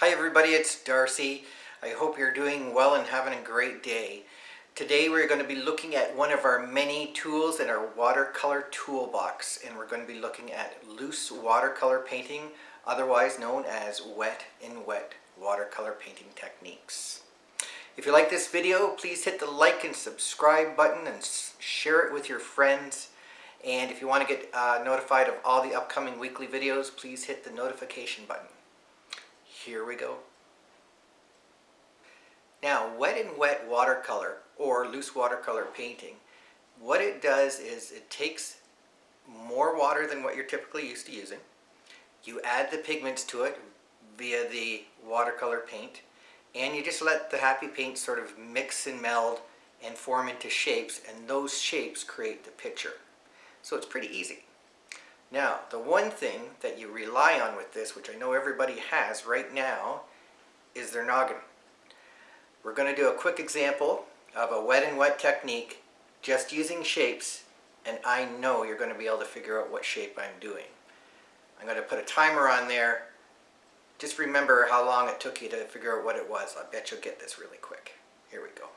Hi everybody, it's Darcy. I hope you're doing well and having a great day. Today we're going to be looking at one of our many tools in our watercolor toolbox and we're going to be looking at loose watercolor painting, otherwise known as wet in wet watercolor painting techniques. If you like this video, please hit the like and subscribe button and share it with your friends. And if you want to get uh, notified of all the upcoming weekly videos, please hit the notification button. Here we go. Now, wet and wet watercolor, or loose watercolor painting, what it does is it takes more water than what you're typically used to using. You add the pigments to it via the watercolor paint, and you just let the happy paint sort of mix and meld and form into shapes, and those shapes create the picture. So it's pretty easy. Now, the one thing that you rely on with this, which I know everybody has right now, is their noggin. We're going to do a quick example of a wet and wet technique just using shapes and I know you're going to be able to figure out what shape I'm doing. I'm going to put a timer on there. Just remember how long it took you to figure out what it was. I bet you'll get this really quick. Here we go.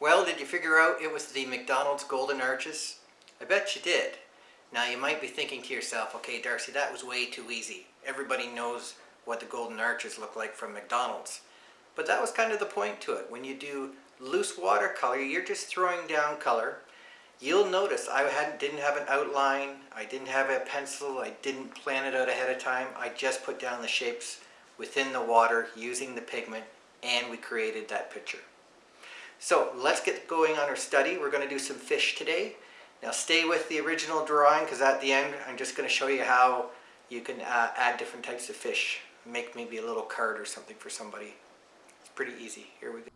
Well, did you figure out it was the McDonald's Golden Arches? I bet you did. Now you might be thinking to yourself, okay Darcy, that was way too easy. Everybody knows what the Golden Arches look like from McDonald's. But that was kind of the point to it. When you do loose watercolor, you're just throwing down color. You'll notice I hadn't, didn't have an outline, I didn't have a pencil, I didn't plan it out ahead of time. I just put down the shapes within the water using the pigment and we created that picture. So let's get going on our study. We're going to do some fish today. Now stay with the original drawing because at the end I'm just going to show you how you can uh, add different types of fish. Make maybe a little card or something for somebody. It's pretty easy. Here we go.